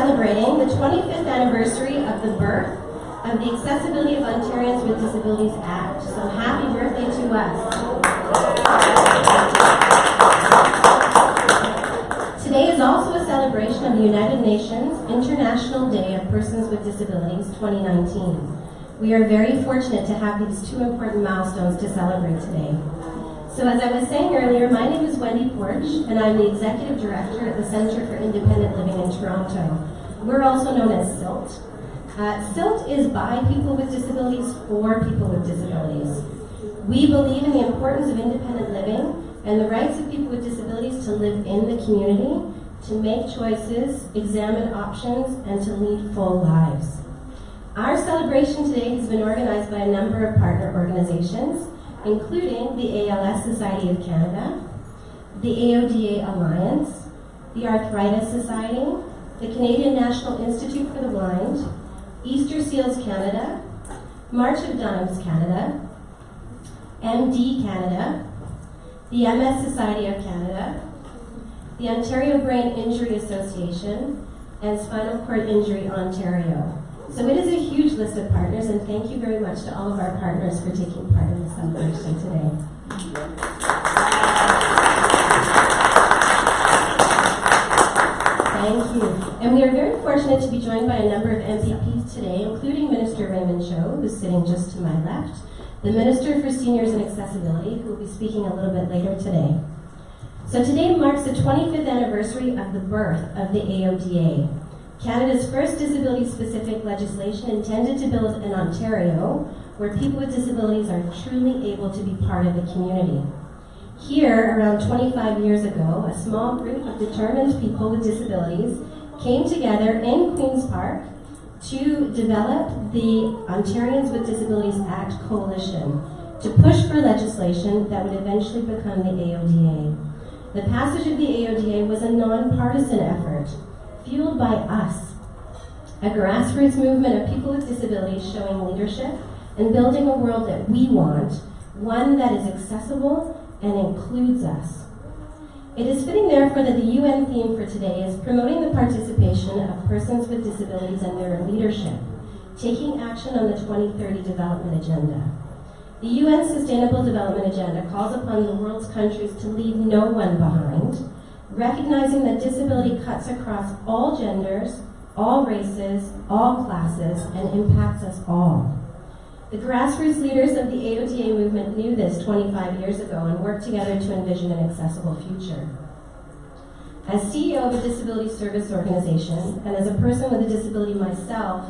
celebrating the 25th anniversary of the birth of the Accessibility of Ontarians with Disabilities Act. So happy birthday to us. Today is also a celebration of the United Nations International Day of Persons with Disabilities 2019. We are very fortunate to have these two important milestones to celebrate today. So as I was saying earlier, my name is Wendy Porch, and I'm the Executive Director at the Centre for Independent Living in Toronto. We're also known as CILT. Uh, CILT is by people with disabilities for people with disabilities. We believe in the importance of independent living and the rights of people with disabilities to live in the community, to make choices, examine options, and to lead full lives. Our celebration today has been organized by a number of partner organizations, including the ALS Society of Canada, the AODA Alliance, the Arthritis Society, the Canadian National Institute for the Blind, Easter Seals Canada, March of Dimes Canada, MD Canada, the MS Society of Canada, the Ontario Brain Injury Association, and Spinal Cord Injury Ontario. So it is a huge list of partners, and thank you very much to all of our partners for taking part in the celebration today. Thank you. And we are very fortunate to be joined by a number of MPPs today, including Minister Raymond Cho, who's sitting just to my left, the Minister for Seniors and Accessibility, who will be speaking a little bit later today. So today marks the 25th anniversary of the birth of the AODA, Canada's first disability-specific legislation intended to build an Ontario where people with disabilities are truly able to be part of the community. Here, around 25 years ago, a small group of determined people with disabilities came together in Queen's Park to develop the Ontarians with Disabilities Act Coalition to push for legislation that would eventually become the AODA. The passage of the AODA was a nonpartisan effort, fueled by us, a grassroots movement of people with disabilities showing leadership and building a world that we want, one that is accessible and includes us. It is fitting, therefore, that the UN theme for today is promoting the participation of persons with disabilities and their leadership, taking action on the 2030 Development Agenda. The UN Sustainable Development Agenda calls upon the world's countries to leave no one behind, recognizing that disability cuts across all genders, all races, all classes, and impacts us all. The grassroots leaders of the AODA movement knew this 25 years ago and worked together to envision an accessible future. As CEO of a disability service organization, and as a person with a disability myself,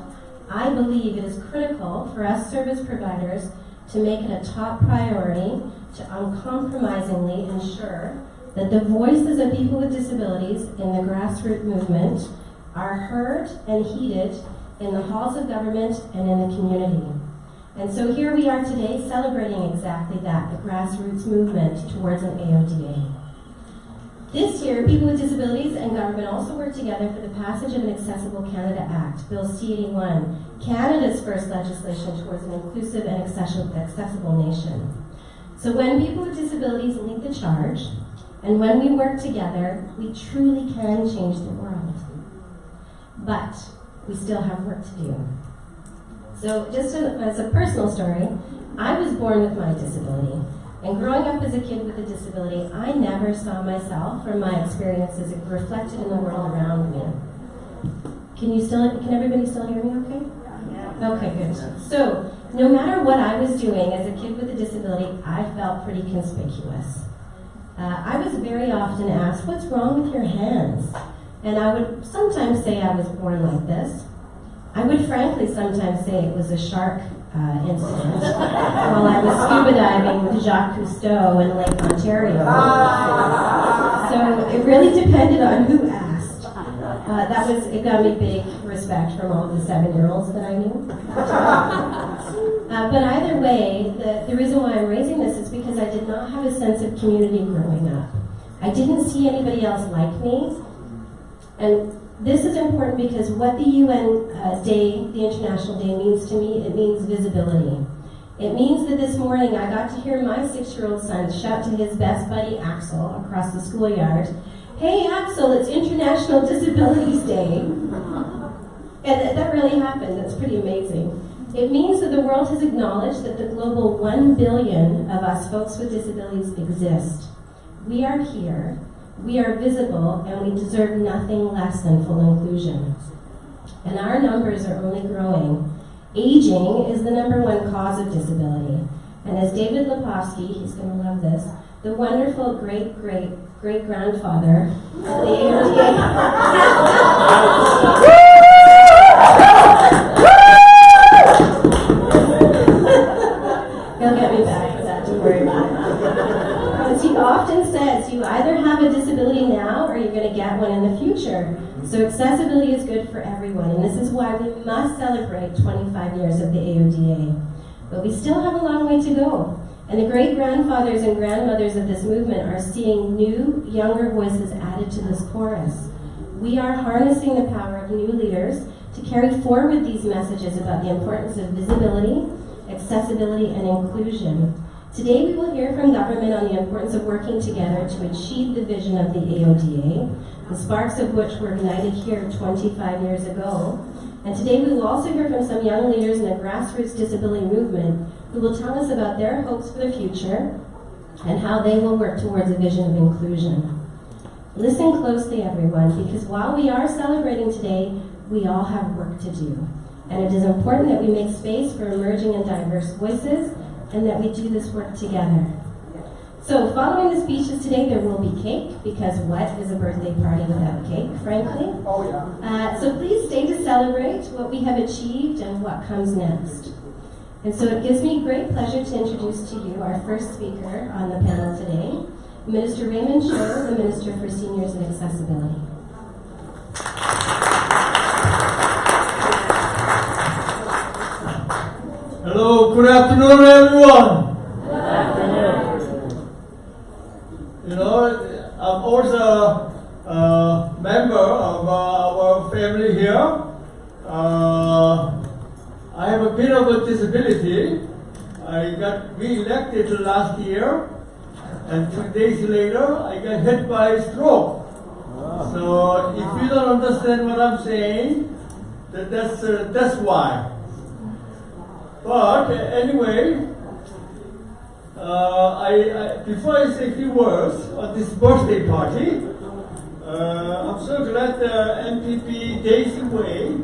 I believe it is critical for us service providers to make it a top priority to uncompromisingly ensure that the voices of people with disabilities in the grassroots movement are heard and heeded in the halls of government and in the community. And so here we are today celebrating exactly that, the grassroots movement towards an AODA. This year, people with disabilities and government also worked together for the passage of an Accessible Canada Act, Bill C-81, Canada's first legislation towards an inclusive and accessible nation. So when people with disabilities lead the charge, and when we work together, we truly can change the world. But we still have work to do. So just as a personal story, I was born with my disability. And growing up as a kid with a disability, I never saw myself or my experiences reflected in the world around me. Can you still, can everybody still hear me okay? Yeah. Okay, good. So, no matter what I was doing as a kid with a disability, I felt pretty conspicuous. Uh, I was very often asked, what's wrong with your hands? And I would sometimes say I was born like this. I would frankly sometimes say it was a shark uh, incident while I was scuba diving with Jacques Cousteau in Lake Ontario. So it really depended on who asked. Uh, that was, it got me big respect from all the seven-year-olds that I knew. uh, but either way, the, the reason why I'm raising this is because I did not have a sense of community growing up. I didn't see anybody else like me. And this is important because what the UN uh, Day, the International Day, means to me, it means visibility. It means that this morning I got to hear my six-year-old son shout to his best buddy Axel across the schoolyard, Hey Axel, it's International Disabilities Day. And that really happened. That's pretty amazing. It means that the world has acknowledged that the global 1 billion of us folks with disabilities exist. We are here, we are visible, and we deserve nothing less than full inclusion. And our numbers are only growing. Aging is the number one cause of disability. And as David Lepofsky, he's going to love this, the wonderful great great great grandfather of the. He'll get me back for that, don't worry about it. As he often says, you either have a disability now or you're going to get one in the future. So accessibility is good for everyone, and this is why we must celebrate 25 years of the AODA. But we still have a long way to go. And the great grandfathers and grandmothers of this movement are seeing new, younger voices added to this chorus. We are harnessing the power of new leaders to carry forward these messages about the importance of visibility, accessibility, and inclusion. Today we will hear from government on the importance of working together to achieve the vision of the AODA, the sparks of which were ignited here 25 years ago. And today we will also hear from some young leaders in the grassroots disability movement who will tell us about their hopes for the future and how they will work towards a vision of inclusion. Listen closely, everyone, because while we are celebrating today, we all have work to do. And it is important that we make space for emerging and diverse voices and that we do this work together. So, following the speeches today, there will be cake because what is a birthday party without cake, frankly? Oh, yeah. Uh, so, please stay to celebrate what we have achieved and what comes next. And so, it gives me great pleasure to introduce to you our first speaker on the panel today, Minister Raymond Cho, the Minister for Seniors and Accessibility. Hello, good afternoon, everyone. Good afternoon. You know, I'm also a member of uh, our family here. Uh, I have a bit of a disability. I got re-elected last year, and two days later, I got hit by a stroke. So if you don't understand what I'm saying, that that's uh, that's why. But anyway, uh, I, I, before I say a few words on this birthday party, uh, I'm so glad the MPP Daisy Wai,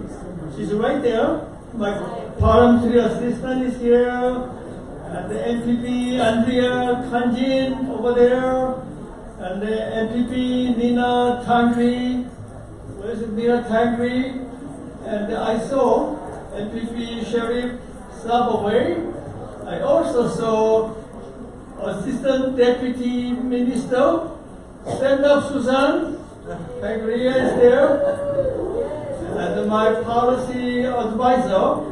she's right there. My parliamentary assistant is here, and the MPP Andrea Khanjin over there, and the MPP Nina Tangri, where's Nina Tangri? And I saw MPP Sheref Sabawy. I also saw Assistant Deputy Minister, stand up Susan, Pagria is there, and my policy advisor,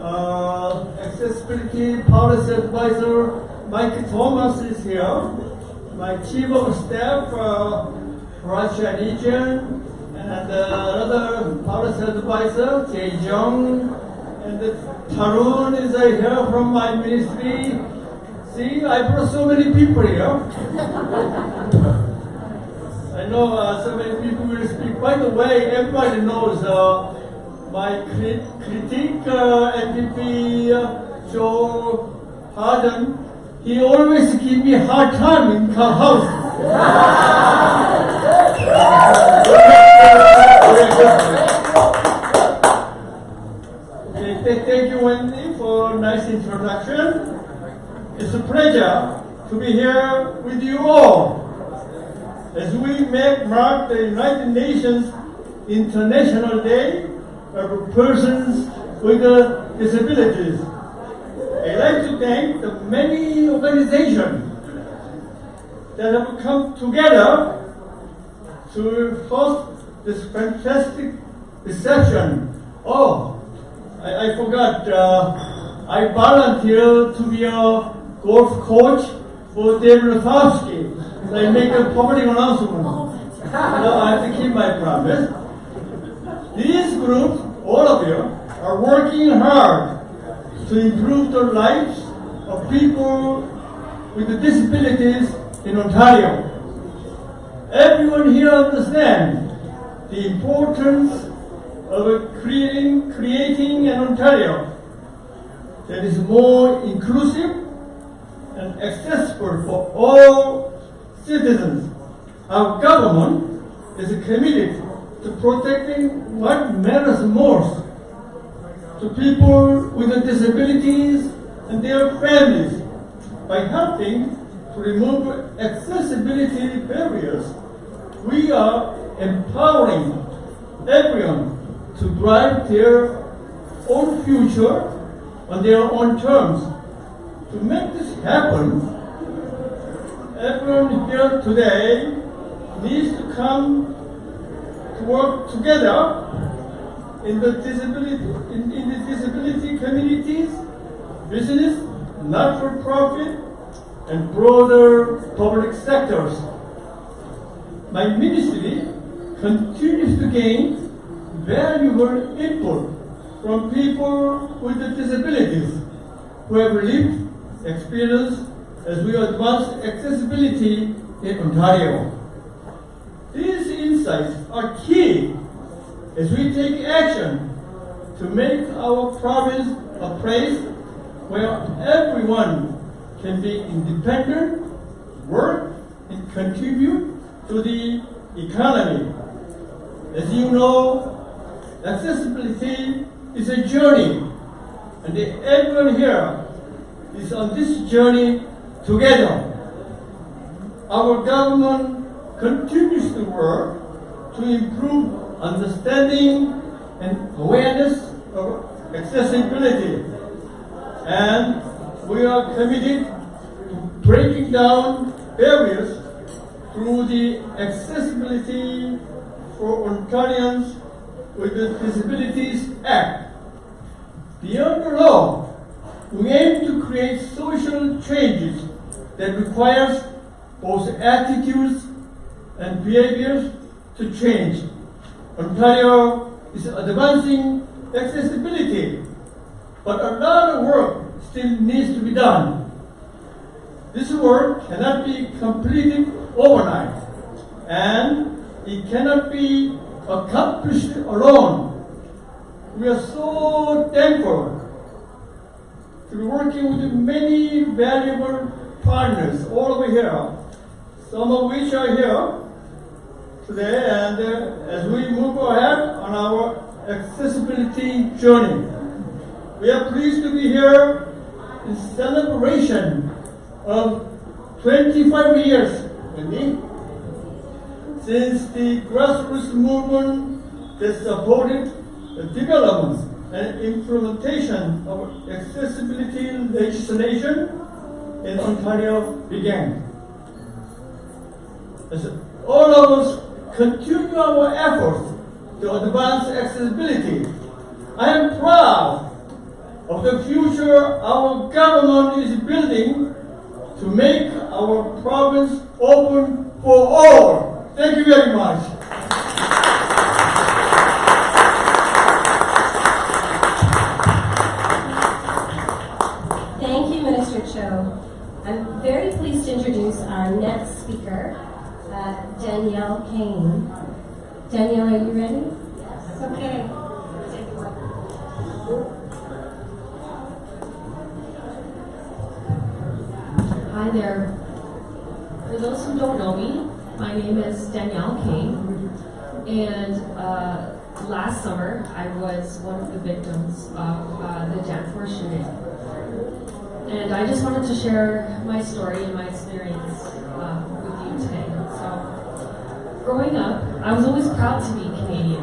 uh, accessibility policy advisor, Mike Thomas is here, my chief of staff, uh, Russia region, and uh, another policy advisor, Jay Jung, and the Tarun is uh, here from my ministry. See, I brought so many people here. I know uh, so many people will speak. By the way, everybody knows uh, my crit- critique uh, MPP uh, Joel Harden. He always give me hard time in her house. Okay, thank you, Wendy, for a nice introduction. It's a pleasure to be here with you all as we make mark the United Nations International Day of Persons with Disabilities. I'd like to thank the many organizations that have come together to host this fantastic reception. Oh, I, I forgot. Uh, I volunteered to be a golf coach for David Rafalski. So I make a public announcement. So I have to keep my promise. These groups, all of you, are working hard to improve the lives of people with disabilities in Ontario. everyone here understands the importance of creating, creating an Ontario that is more inclusive and accessible for all citizens. Our government is committed to protecting what matters most to people with disabilities and their families by helping to remove accessibility barriers. We are empowering everyone to drive their own future on their own terms. To make this happen, everyone here today needs to come to work together in the disability in, in the disability communities, business, not-for-profit, and broader public sectors. My ministry continues to gain valuable input from people with disabilities who have lived experience as we advance accessibility in Ontario. These insights are key as we take action to make our province a place where everyone can be independent, work, and contribute to the economy. As you know, accessibility is a journey, and everyone here is on this journey together. Our government continues to work to improve understanding and awareness of accessibility. And we are committed to breaking down barriers through the Accessibility for Ontarians with the Disabilities Act. Beyond the law, we aim to create social changes that requires both attitudes and behaviors to change. Ontario is advancing accessibility, but a lot of work still needs to be done. This work cannot be completed overnight, and it cannot be accomplished alone. We are so thankful to be working with many valuable partners all over here, some of which are here today, and uh, as we move ahead on our accessibility journey. We are pleased to be here in celebration of 25 years, Wendy, since the grassroots movement that supported the development and implementation of accessibility legislation in Ontario began. As all of us continue our efforts to advance accessibility, I am proud of the future our government is building to make our province open for all. Thank you very much. Thank you, Minister Cho. I'm very pleased to introduce our next speaker, uh, Danielle Kane. Danielle, are you ready? Yes. Okay. Hi there. For those who don't know me, my name is Danielle Kane, and uh, last summer I was one of the victims of uh, the Danforth shooting. And I just wanted to share my story and my experience uh, with you today. So, growing up, I was always proud to be Canadian.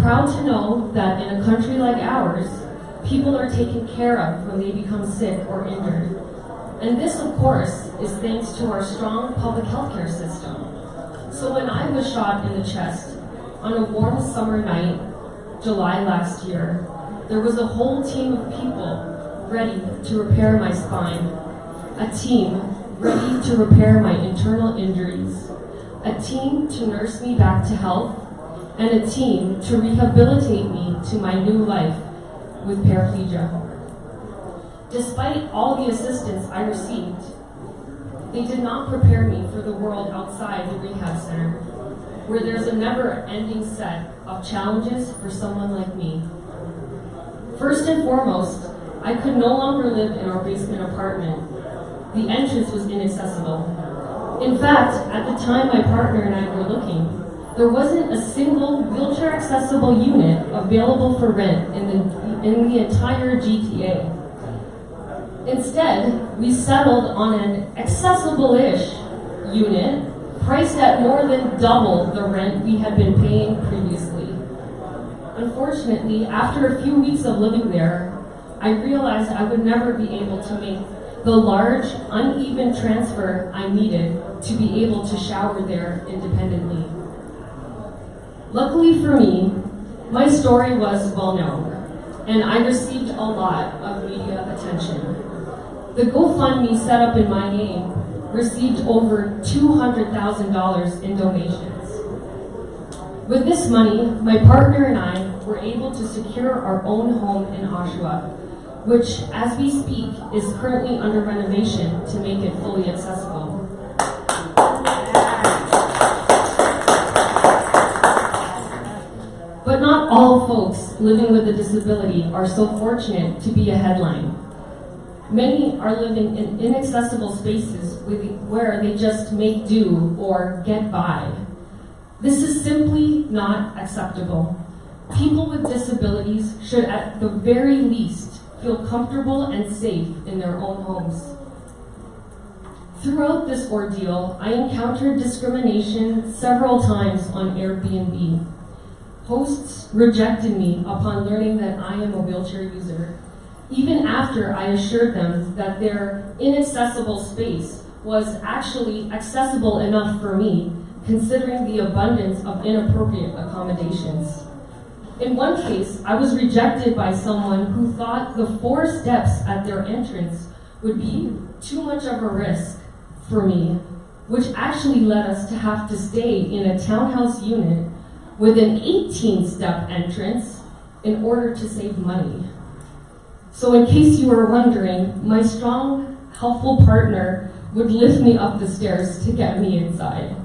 Proud to know that in a country like ours, people are taken care of when they become sick or injured. And this, of course, is thanks to our strong public healthcare system. So when I was shot in the chest on a warm summer night, July last year, there was a whole team of people ready to repair my spine. A team ready to repair my internal injuries. A team to nurse me back to health. And a team to rehabilitate me to my new life with paraplegia. Despite all the assistance I received, they did not prepare me for the world outside the rehab center, where there's a never ending set of challenges for someone like me. First and foremost, I could no longer live in our basement apartment. The entrance was inaccessible. In fact, at the time my partner and I were looking, there wasn't a single wheelchair accessible unit available for rent in the, in the entire GTA. Instead, we settled on an accessible-ish unit priced at more than double the rent we had been paying previously. Unfortunately, after a few weeks of living there, I realized I would never be able to make the large, uneven transfer I needed to be able to shower there independently. Luckily for me, my story was well known, and I received a lot of media attention. The GoFundMe set up in my name received over $200,000 in donations. With this money, my partner and I were able to secure our own home in Oshawa, which, as we speak, is currently under renovation to make it fully accessible. But not all folks living with a disability are so fortunate to be a headline. Many are living in inaccessible spaces where they just make do or get by. This is simply not acceptable. People with disabilities should, at the very least, feel comfortable and safe in their own homes. Throughout this ordeal, I encountered discrimination several times on Airbnb. Hosts rejected me upon learning that I am a wheelchair user, even after I assured them that their inaccessible space was actually accessible enough for me, considering the abundance of inappropriate accommodations. In one case, I was rejected by someone who thought the four steps at their entrance would be too much of a risk for me, which actually led us to have to stay in a townhouse unit with an 18 step entrance in order to save money. So, in case you were wondering, my strong, helpful partner would lift me up the stairs to get me inside.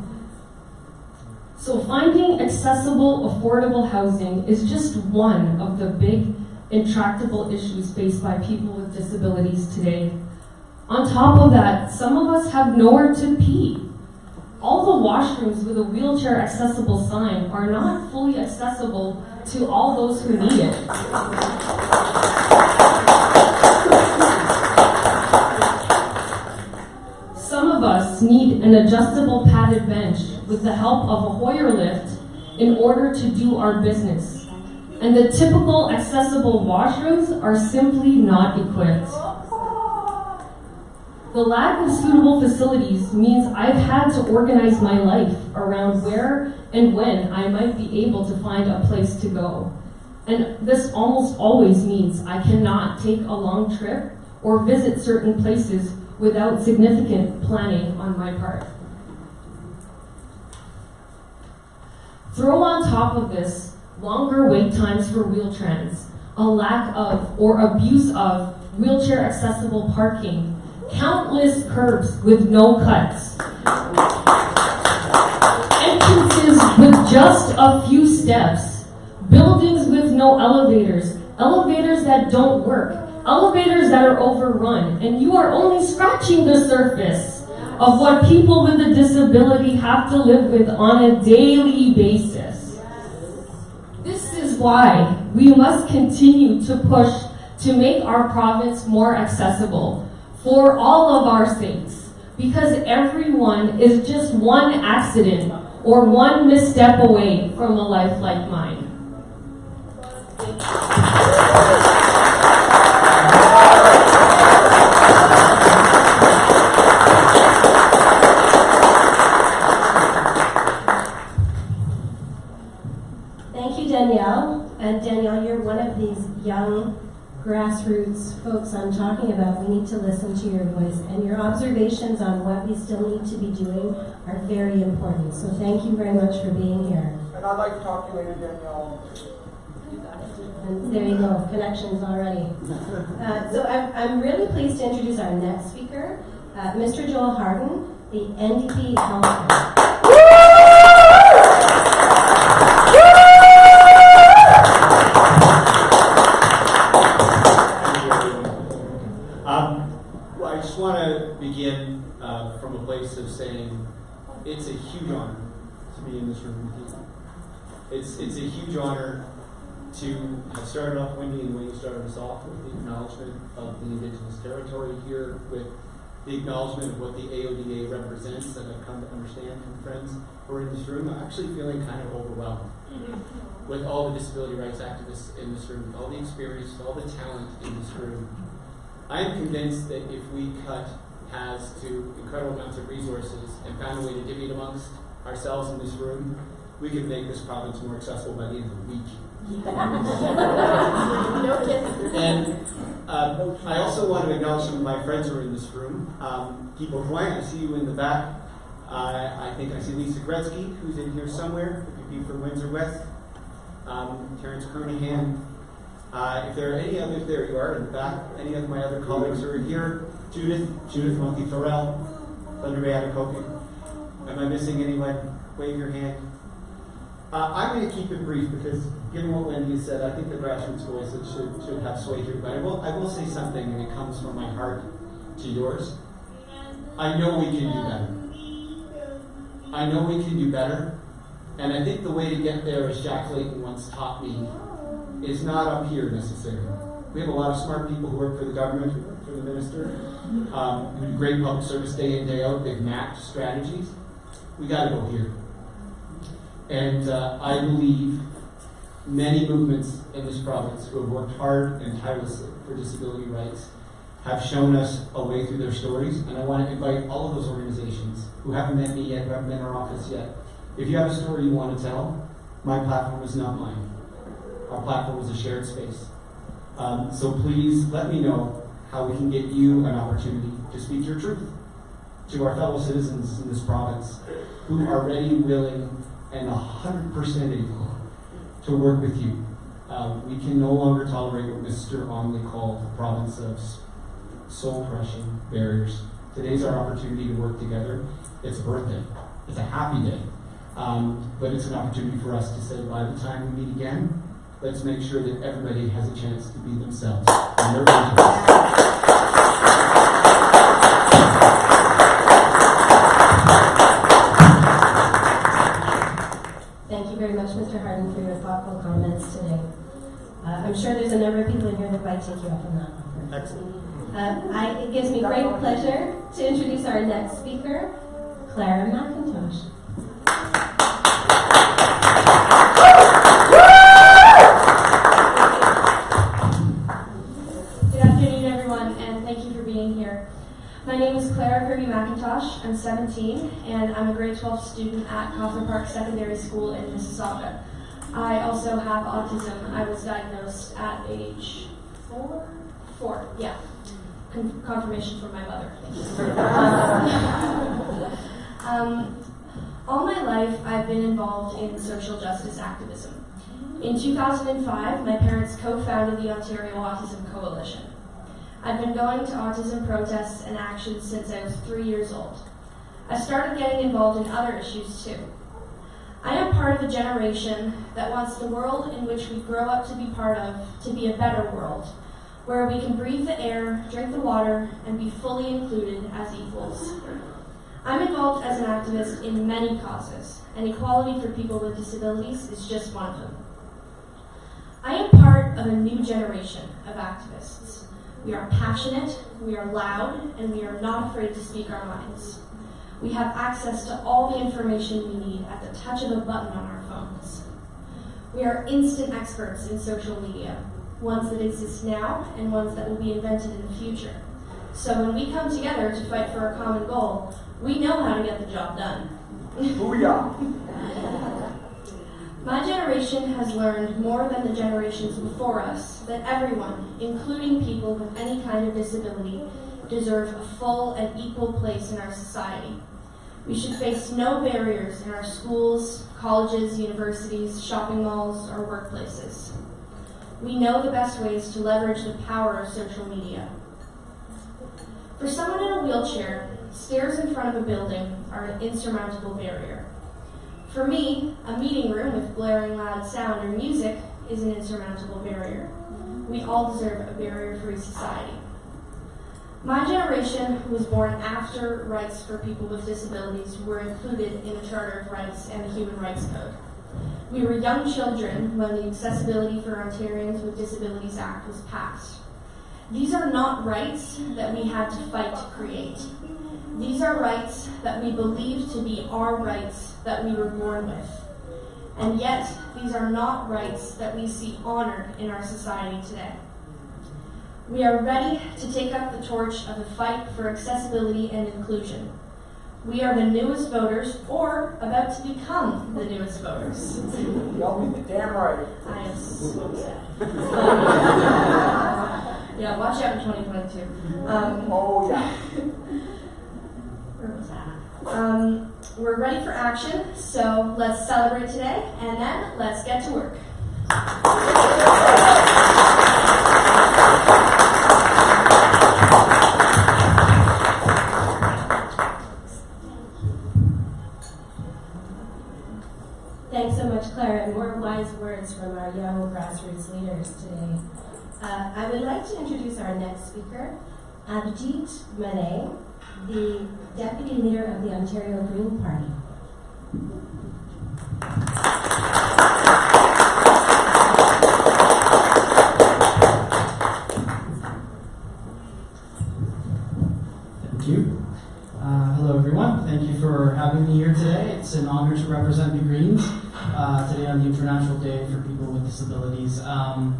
So, finding accessible, affordable housing is just one of the big, intractable issues faced by people with disabilities today. On top of that, some of us have nowhere to pee. All the washrooms with a wheelchair accessible sign are not fully accessible to all those who need it. Some of us need an adjustable padded bench with the help of a Hoyer lift in order to do our business. And the typical accessible washrooms are simply not equipped. The lack of suitable facilities means I've had to organize my life around where and when I might be able to find a place to go. And this almost always means I cannot take a long trip or visit certain places without significant planning on my part. Throw on top of this longer wait times for Wheel-Trans, a lack of or abuse of wheelchair accessible parking, countless curbs with no cuts, entrances with just a few steps, buildings with no elevators, elevators that don't work, elevators that are overrun, and you are only scratching the surface of what people with a disability have to live with on a daily basis. This is why we must continue to push to make our province more accessible for all of our sakes, because everyone is just one accident or one misstep away from a life like mine. Thank you, Danielle. And Danielle, you're one of these young grassroots folks I'm talking about. We need to listen to your voice. And your observations on what we still need to be doing are very important. So thank you very much for being here. And I'd like to talk to you later, Danielle. There you go, connections already. Uh, so I'm, I'm really pleased to introduce our next speaker. Uh, Mr. Joel Harden, the NDP Councillor. Um, well, I just want to begin uh, from a place of saying it's a huge honor to be in this room. It's, it's a huge honor to have started off, Wendy, and the way you started us off with the acknowledgement of the Indigenous territory here, with the acknowledgement of what the AODA represents that I've come to understand from friends who are in this room. I'm actually feeling kind of overwhelmed mm-hmm. with all the disability rights activists in this room, with all the experience, with all the talent in this room. I am convinced that if we cut paths to incredible amounts of resources and found a way to divvy it amongst ourselves in this room, we can make this province more accessible by the end of the week. And uh, I also want to acknowledge some of my friends who are in this room. Um, Guy I see you in the back. I I think I see Lisa Gretzky, who's in here somewhere, if you'd be from Windsor West. Um, Terence Kernaghan. Uh, if there are any others, there you are in the back. Any of my other colleagues who are here. Judith, Judith Monty Thorell, Thunder Bay Atikokan. Am I missing anyone? Wave your hand. Uh, I'm going to keep it brief because, given what Wendy said, I think the grassroots voice should, should have sway here. But I will, I will say something, and it comes from my heart to yours. I know we can do better. I know we can do better. And I think the way to get there, as Jack Layton once taught me, is not up here necessarily. We have a lot of smart people who work for the government, who work for the minister, um, who do great public service day in, day out. They've mapped strategies. We got to go here. And uh, I believe many movements in this province who have worked hard and tirelessly for disability rights have shown us a way through their stories. And I want to invite all of those organizations who haven't met me yet, who haven't been in our office yet. If you have a story you want to tell, my platform is not mine. Our platform is a shared space. Um, so please let me know how we can get you an opportunity to speak your truth to our fellow citizens in this province who are ready, willing, and 100% able to work with you. Um, we can no longer tolerate what Mr. Onley called the province of soul crushing barriers. Today's our opportunity to work together. It's a birthday, it's a happy day. Um, but it's an opportunity for us to say by the time we meet again, let's make sure that everybody has a chance to be themselves. I'm sure there's a number of people in here that might take you up on that. Excellent. Uh, I, it gives me great pleasure to introduce our next speaker, Clara McIntosh. Good afternoon, everyone, and thank you for being here. My name is Clara Kirby McIntosh. I'm 17, and I'm a grade 12 student at Cawthra Park Secondary School in Mississauga. I also have autism. I was diagnosed at age four? Four, yeah. Con- confirmation from my mother. um, all my life, I've been involved in social justice activism. In 2005, my parents co-founded the Ontario Autism Coalition. I've been going to autism protests and actions since I was three years old. I started getting involved in other issues too. I am part of a generation that wants the world in which we grow up to be part of to be a better world, where we can breathe the air, drink the water, and be fully included as equals. I'm involved as an activist in many causes, and equality for people with disabilities is just one of them. I am part of a new generation of activists. We are passionate, we are loud, and we are not afraid to speak our minds. We have access to all the information we need at the touch of a button on our phones. We are instant experts in social media, ones that exist now and ones that will be invented in the future. So when we come together to fight for a common goal, we know how to get the job done. Booyah! My generation has learned more than the generations before us that everyone, including people with any kind of disability, deserve a full and equal place in our society. We should face no barriers in our schools, colleges, universities, shopping malls, or workplaces. We know the best ways to leverage the power of social media. For someone in a wheelchair, stairs in front of a building are an insurmountable barrier. For me, a meeting room with blaring loud sound or music is an insurmountable barrier. We all deserve a barrier free society. My generation was born after rights for people with disabilities were included in the Charter of Rights and the Human Rights Code. We were young children when the Accessibility for Ontarians with Disabilities Act was passed. These are not rights that we had to fight to create. These are rights that we believe to be our rights that we were born with. And yet, these are not rights that we see honored in our society today. We are ready to take up the torch of the fight for accessibility and inclusion. We are the newest voters, or about to become the newest voters. Y'all be the damn right. I am so sad. yeah, watch out in 2022. Um, Oh, yeah. where was that? Um, we're ready for action, so let's celebrate today, and then let's get to work. From our young grassroots leaders today. Uh, I would like to introduce our next speaker, Abhijeet Manay, the Deputy Leader of the Ontario Green Party. Thank you. Uh, hello, everyone. Thank you for having me here today. It's an honor to represent the Greens uh, today on the International Day for People with Disabilities. Um,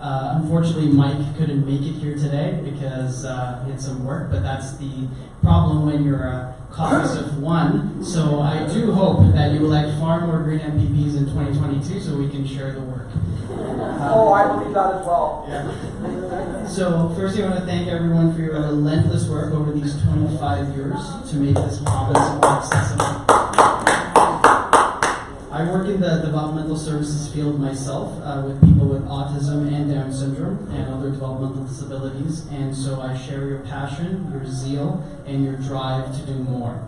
uh, unfortunately, Mike couldn't make it here today because uh, he had some work, but that's the problem when you're a caucus of one. So I do hope that you elect far more Green MPPs in 2022 so we can share the work. Oh, I believe that as well. Yeah. So firstly, I want to thank everyone for your relentless work over these 25 years to make this province more accessible. I work in the developmental services field myself uh, with people with autism and Down syndrome and other developmental disabilities, and so I share your passion, your zeal, and your drive to do more.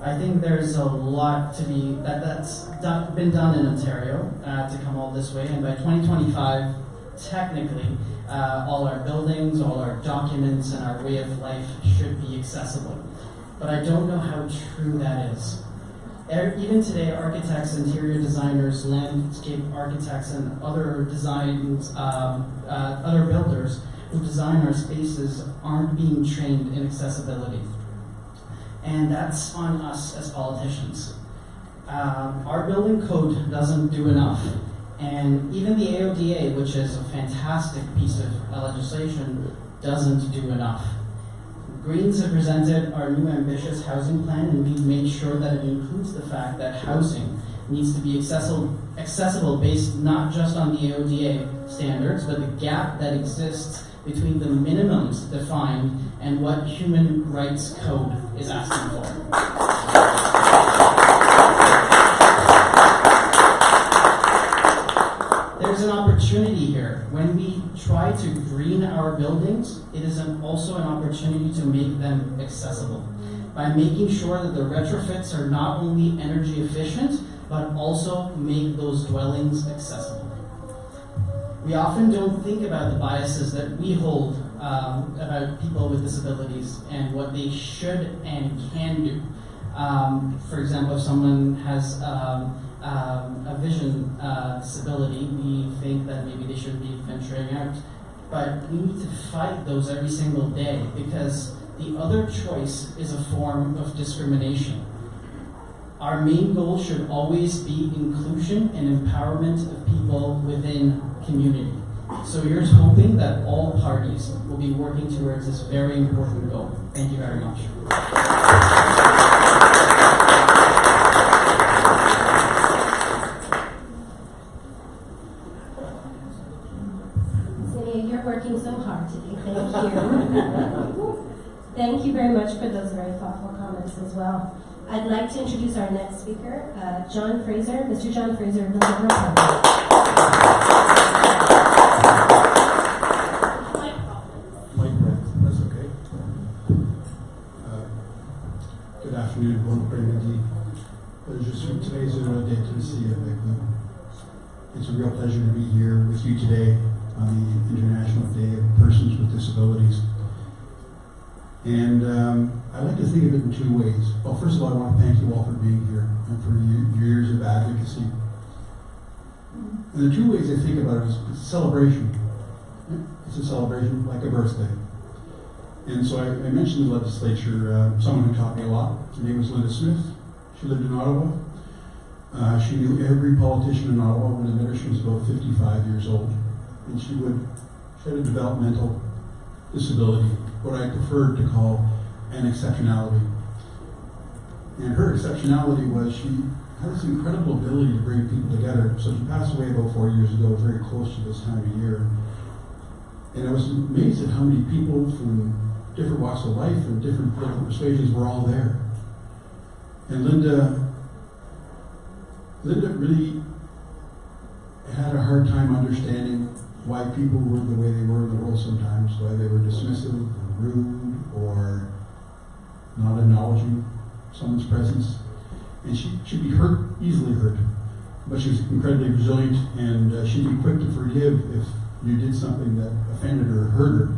I think there's a lot to be that that's done, been done in Ontario uh, to come all this way, and by 2025, technically, uh, all our buildings, all our documents, and our way of life should be accessible. But I don't know how true that is. Even today, architects, interior designers, landscape architects, and other designs, um, uh, other builders who design our spaces aren't being trained in accessibility and that's on us as politicians. Um, our building code doesn't do enough, and even the AODA, which is a fantastic piece of legislation, doesn't do enough. Greens have presented our new ambitious housing plan, and we've made sure that it includes the fact that housing needs to be accessible, accessible based not just on the AODA standards, but the gap that exists between the minimums defined and what human rights code is asking for. There's an opportunity here. When we to green our buildings, it is an, also an opportunity to make them accessible by making sure that the retrofits are not only energy efficient, but also make those dwellings accessible. We often don't think about the biases that we hold um, about people with disabilities and what they should and can do. Um, for example, if someone has um, um, a vision uh, disability, we think that maybe they should be venturing out. But we need to fight those every single day because the other choice is a form of discrimination. Our main goal should always be inclusion and empowerment of people within community. So here's hoping that all parties will be working towards this very important goal. Thank you very much. as well. I'd like to introduce our next speaker, uh, John Fraser, Mr. John Fraser of the Liberal That's okay. Good afternoon, It's a real pleasure to be here with you today on the International Day of Persons with Disabilities. And um, I like to think of it in two ways. Well, first of all, I want to thank you all for being here and for your, years of advocacy. And the two ways I think about it is it's a celebration. It's a celebration like a birthday. And so I, I mentioned the legislature, uh, someone who taught me a lot. Her name was Linda Smith. She lived in Ottawa. Uh, she knew every politician in Ottawa when I met her. She was about 55 years old. And she would, she had a developmental disability, what I preferred to call an exceptionality. And her exceptionality was she had this incredible ability to bring people together. So she passed away about four years ago, very close to this time of year. And I was amazed at how many people from different walks of life and different political persuasions were all there. And Linda, Linda really had a hard time understanding why people were the way they were in the world sometimes, why they were dismissive, or rude, or not acknowledging someone's presence. And she, she'd be hurt, easily hurt. But she was incredibly resilient, and uh, she'd be quick to forgive if you did something that offended her or hurt her.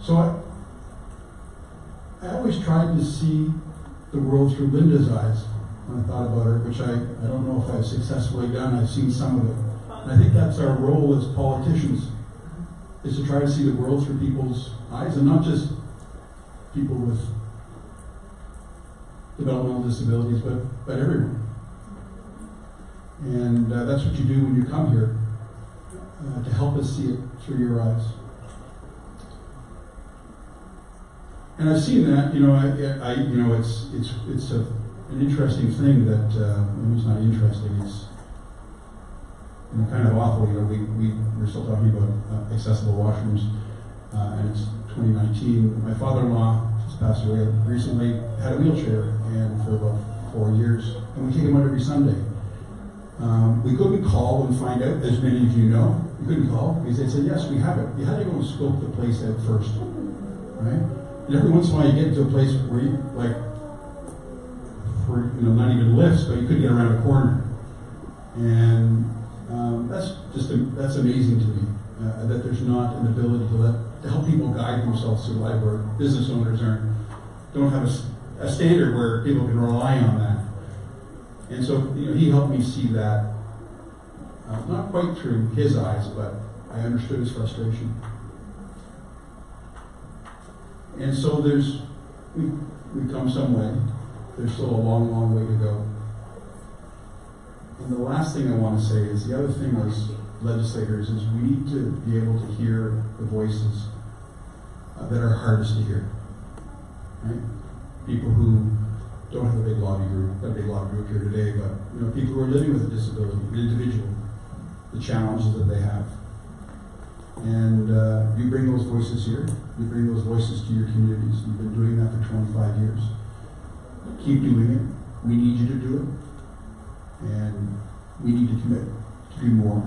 So I, I always tried to see the world through Linda's eyes when I thought about her, which I, I don't know if I've successfully done. I've seen some of it. And I think that's our role as politicians, is to try to see the world through people's eyes, and not just people with developmental disabilities, but, but everyone. And uh, that's what you do when you come here, uh, to help us see it through your eyes. And I've seen that, you know, I, I you know, it's it's it's a, an interesting thing that uh, it's not interesting. It's kind of awful. You know, we we we're still talking about uh, accessible washrooms, uh, and it's 2019. My father-in-law just passed away recently. Had a wheelchair, and for about four years, and we take him out every Sunday. Um, we couldn't call and find out, as many of you know. We couldn't call because they said, yes, we have it. You had to go and scope the place out first, right? And every once in a while, you get to a place where you, like, for, you know, not even lifts, but you couldn't get around a corner. And um, that's just, that's amazing to me, uh, that there's not an ability to let, to help people guide themselves through life where business owners aren't, don't have a, a standard where people can rely on that. And so, you know, he helped me see that, uh, not quite through his eyes, but I understood his frustration. And so there's, we, we've come some way. There's still a long, long way to go. And the last thing I want to say is the other thing as legislators is we need to be able to hear the voices uh, that are hardest to hear. Right? People who don't have a big lobby group, a big lobby group here today, but you know, people who are living with a disability, an individual, the challenges that they have. And uh, you bring those voices here, you bring those voices to your communities. You've been doing that for 25 years. Keep doing it. We need you to do it. And we need to commit to do more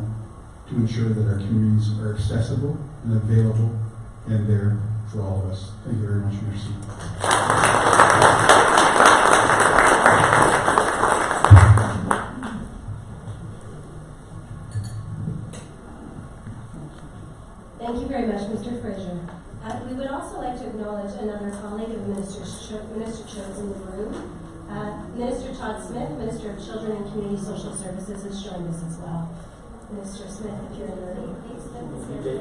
to ensure that our communities are accessible and available and there for all of us. Thank you very much, Mercy. Thank you very much, Mr. Fraser. Uh, we would also like to acknowledge another colleague of Minister, Cho- Minister Cho's in the room. Uh, Minister Todd Smith, Minister of Children and Community Social Services, has joined us as well. Minister Smith, if you're in the room, Dave Smith is here.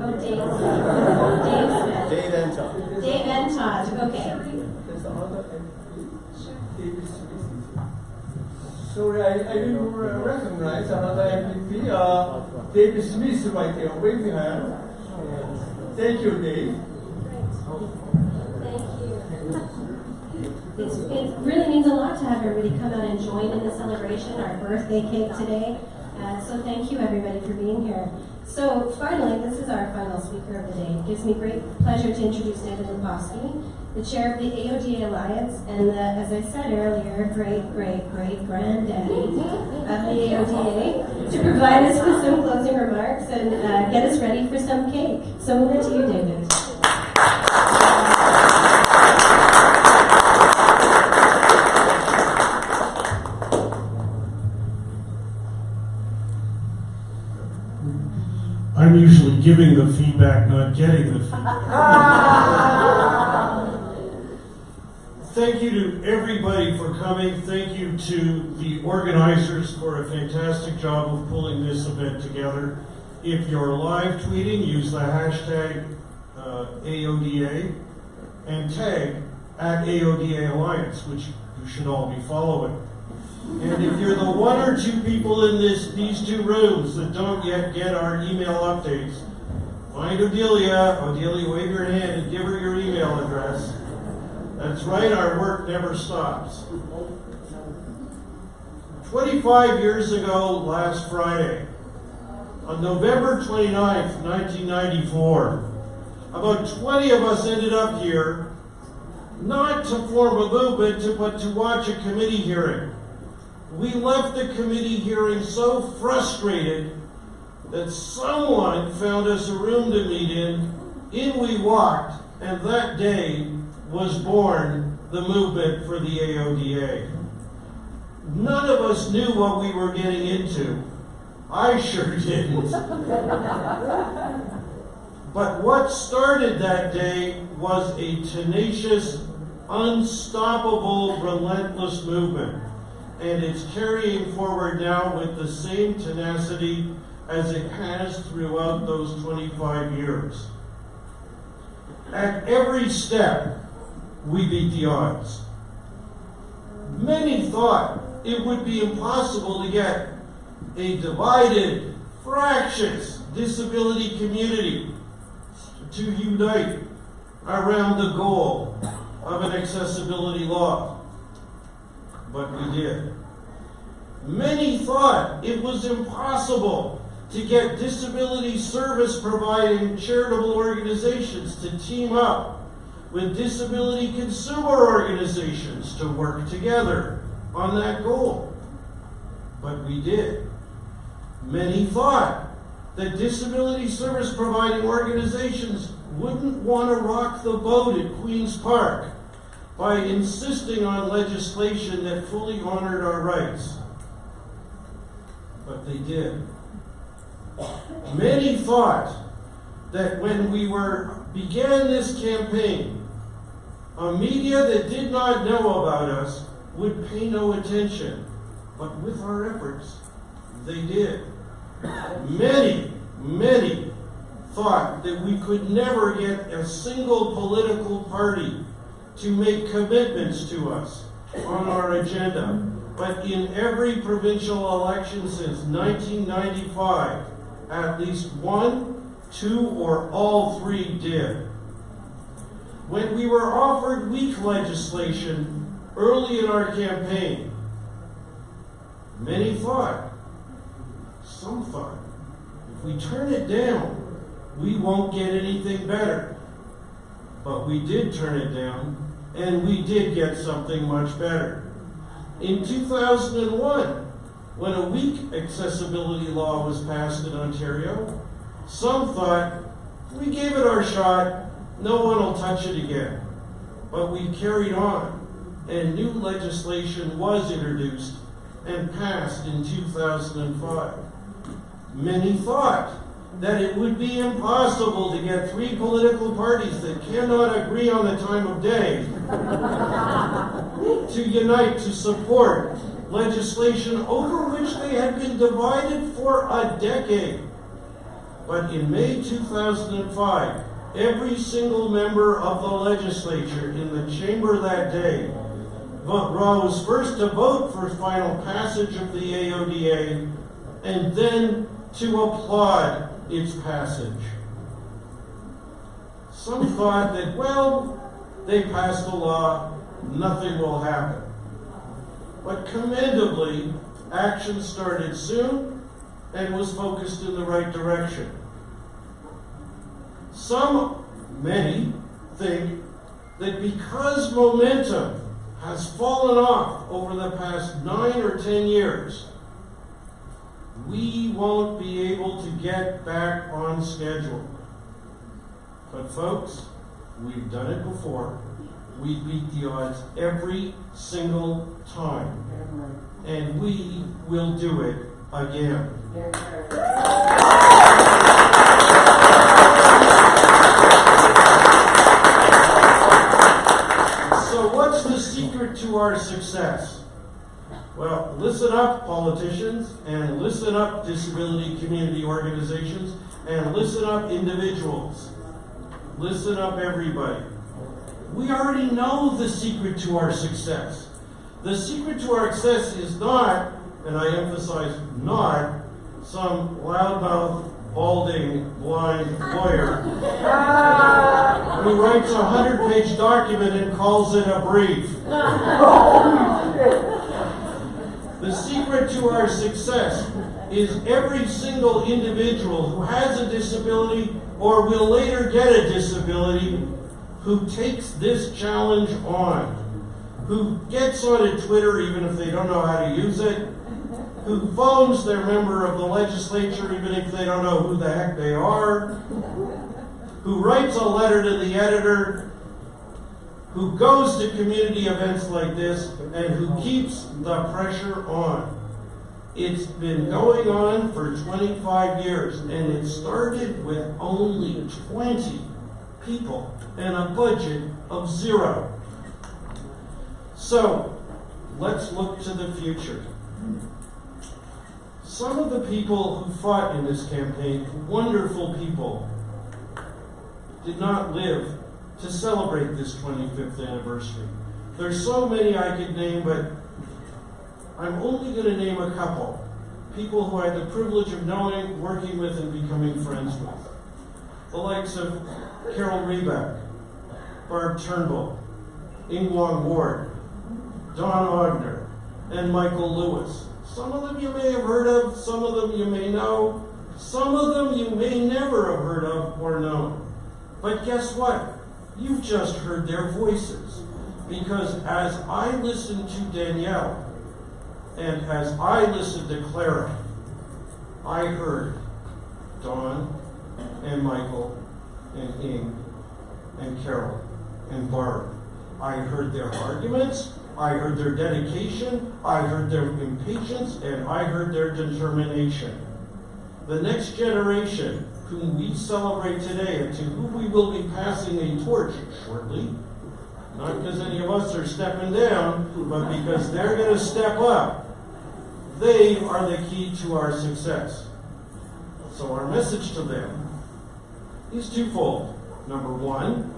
Oh, Dave. Dave Smith. Dave and Todd. Dave and Todd, okay. Sorry, I, I didn't re- recognize another MPP, uh, David Smith right there, waving hand. Thank you, Dave. It's, it really means a lot to have everybody come out and join in the celebration, our birthday cake today. Uh, so thank you everybody for being here. So finally, this is our final speaker of the day. It gives me great pleasure to introduce David Lepofsky, the chair of the AODA Alliance and the, as I said earlier, great, great, great granddaddy of the AODA, to provide us with some closing remarks and uh, get us ready for some cake. So over to you, David. Usually giving the feedback, not getting the feedback. Thank you to everybody for coming. Thank you to the organizers for a fantastic job of pulling this event together. If you're live tweeting, use the hashtag uh, AODA and tag at AODA Alliance, which you should all be following. And if you're the one or two people in this these two rooms that don't yet get our email updates, find Odelia. Odelia, wave your hand and give her your email address. That's right, our work never stops. 25 years ago, last Friday, on November 29th, 1994, about 20 of us ended up here not to form a movement, but to watch a committee hearing. We left the committee hearing so frustrated that someone found us a room to meet in. In we walked, and that day was born the movement for the AODA. None of us knew what we were getting into. I sure didn't. but what started that day was a tenacious, unstoppable, relentless movement. And it's carrying forward now with the same tenacity as it has throughout those 25 years. At every step, we beat the odds. Many thought it would be impossible to get a divided, fractious disability community to unite around the goal of an accessibility law. But we did. Many thought it was impossible to get disability service providing charitable organizations to team up with disability consumer organizations to work together on that goal. But we did. Many thought that disability service providing organizations wouldn't want to rock the boat at Queen's Park by insisting on legislation that fully honored our rights. But they did. Many thought that when we were began this campaign, a media that did not know about us would pay no attention. But with our efforts, they did. Many, many thought that we could never get a single political party to make commitments to us on our agenda. But in every provincial election since 1995, at least one, two, or all three did. When we were offered weak legislation early in our campaign, many thought, some thought, if we turn it down, we won't get anything better. But we did turn it down, and we did get something much better. In 2001, when a weak accessibility law was passed in Ontario, some thought, we gave it our shot, no one will touch it again. But we carried on, and new legislation was introduced and passed in 2005. Many thought that it would be impossible to get three political parties that cannot agree on the time of day to unite to support legislation over which they had been divided for a decade. But in May 2005, every single member of the legislature in the chamber that day rose first to vote for final passage of the AODA and then to applaud its passage. Some thought that, well, they passed a law, nothing will happen. But commendably, action started soon and was focused in the right direction. Some, many, think that because momentum has fallen off over the past nine or ten years, we won't be able to get back on schedule. But folks, we've done it before. We beat the odds every single time. And we will do it again. So what's the secret to our success? Politicians, and listen up, disability community organizations, and listen up, individuals. Listen up, everybody. We already know the secret to our success. The secret to our success is not, and I emphasize not, some loudmouth, balding, blind lawyer who writes a hundred page document and calls it a brief. The secret to our success is every single individual who has a disability or will later get a disability who takes this challenge on, who gets on a Twitter even if they don't know how to use it, who phones their member of the legislature even if they don't know who the heck they are, who writes a letter to the editor, who goes to community events like this, and who keeps the pressure on. It's been going on for 25 years, and it started with only 20 people and a budget of zero. So, let's look to the future. Some of the people who fought in this campaign, wonderful people, did not live to celebrate this 25th anniversary. There's so many I could name, but I'm only going to name a couple. People who I had the privilege of knowing, working with, and becoming friends with. The likes of Carol Rebeck, Barb Turnbull, Ingwang Ward, Don Ogner, and Michael Lewis. Some of them you may have heard of, some of them you may know, some of them you may never have heard of or known. But guess what? You've just heard their voices. Because as I listened to Danielle, and as I listened to Clara, I heard Don and Michael and Ing and Carol and Barb. I heard their arguments, I heard their dedication, I heard their impatience, and I heard their determination. The next generation, whom we celebrate today and to whom we will be passing a torch shortly, not because any of us are stepping down, but because they're going to step up, they are the key to our success. So, our message to them is twofold. Number one,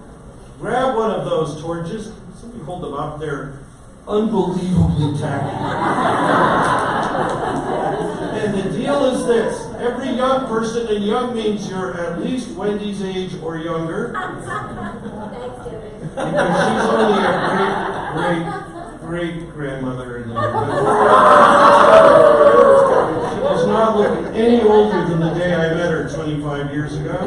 grab one of those torches. Somebody hold them up. They're unbelievably tacky. and the deal is this every young person, and young means you're at least Wendy's age or younger, Thanks, because she's only a great, great, great grandmother in the She does not look any older than the day I met her 25 years ago.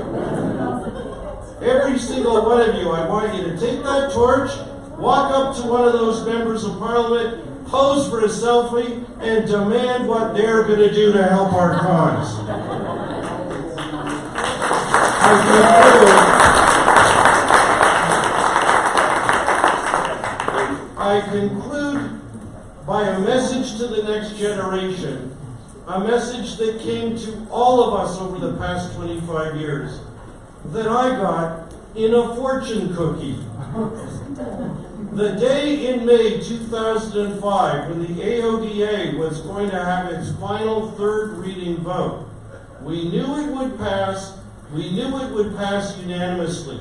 Every single one of you, I want you to take that torch, walk up to one of those members of parliament, pose for a selfie, and demand what they're going to do to help our cause. I conclude by a message to the next generation, a message that came to all of us over the past 25 years, that I got in a fortune cookie. The day in May 2005 when the AODA was going to have its final third reading vote, we knew it would pass, we knew it would pass unanimously.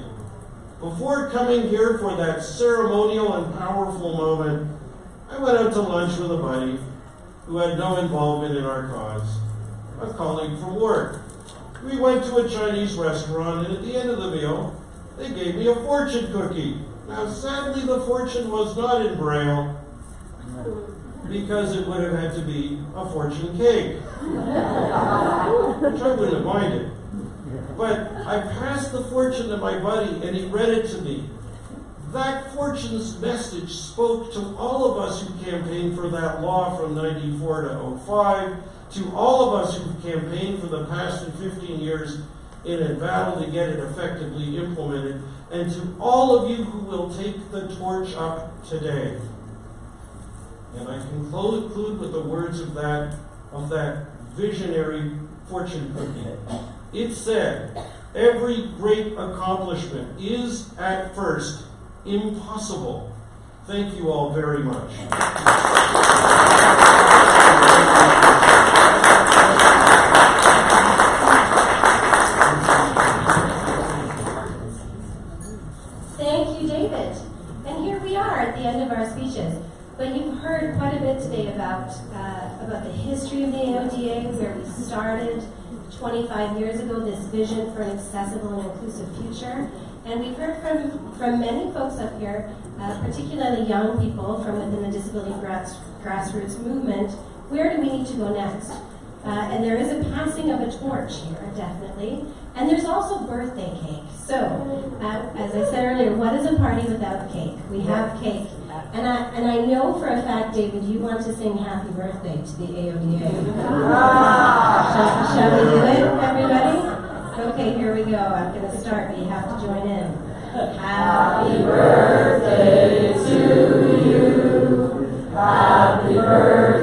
Before coming here for that ceremonial and powerful moment, I went out to lunch with a buddy who had no involvement in our cause, a colleague from work. We went to a Chinese restaurant, and at the end of the meal, they gave me a fortune cookie. Now, sadly, the fortune was not in Braille because it would have had to be a fortune cake, which I wouldn't have minded. But I passed the fortune to my buddy, and he read it to me. That fortune's message spoke to all of us who campaigned for that law from 94 to 05, to all of us who campaigned for the past 15 years in a battle to get it effectively implemented, and to all of you who will take the torch up today. And I conclude with the words of that, of that visionary fortune cookie. It said, Every great accomplishment is at first impossible. Thank you all very much. Thank you, David. And here we are at the end of our speeches. But you've heard quite a bit today about, uh, about the history of the AODA, where we started 25 years ago, this vision for an accessible and inclusive future. And we've heard from, from many folks up here, uh, particularly young people from within the disability grass, grassroots movement, where do we need to go next? Uh, and there is a passing of a torch here, definitely. And there's also birthday cake. So, uh, as I said earlier, what is a party without cake? We have cake. And I, and I know for a fact, David, you want to sing happy birthday to the AODA. Ah. shall, shall we do it, everybody? Okay, here we go. I'm going to start, but you have to join in. Happy birthday to you. Happy birthday